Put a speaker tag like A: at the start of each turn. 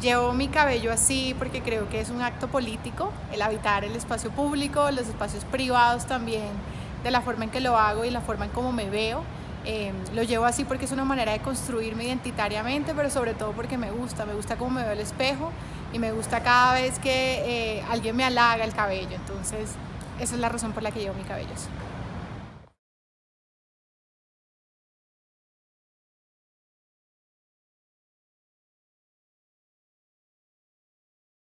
A: Llevo mi cabello así porque creo que es un acto político, el habitar el espacio público, los espacios privados también, de la forma en que lo hago y la forma en cómo me veo. Em, lo llevo así porque es una manera de construirme identitariamente, pero sobre todo porque me gusta, me gusta cómo me veo el espejo y me gusta cada vez que eh, alguien me halaga el cabello. Entonces, esa es la razón por la que llevo mi cabello así.